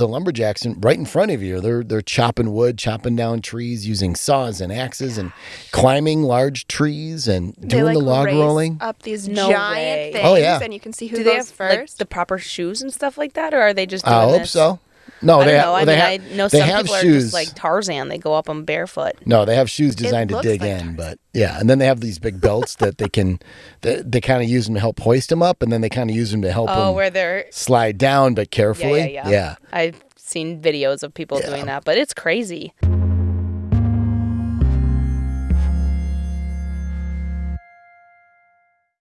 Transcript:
the lumberjacks in, right in front of you. They're they're chopping wood, chopping down trees using saws and axes, and climbing large trees and They, doing like, the log raise rolling. up these No giant way. things, Oh, yeah. and you can see who Do goes they have first. like the proper shoes and stuff like that, or are they just? Doing I hope this? so. No, I they don't have. know. I they mean, have, I know they some people are shoes. just like Tarzan. They go up them barefoot. No, they have shoes designed to dig like in, Tarzan. but yeah, and then they have these big belts that they can, they, they kind of use them to help hoist them up, and then they kind of use them to help Oh, them where they're slide down, but yeah, carefully. yeah, yeah. I've seen videos of people Yeah. doing that, but it's crazy.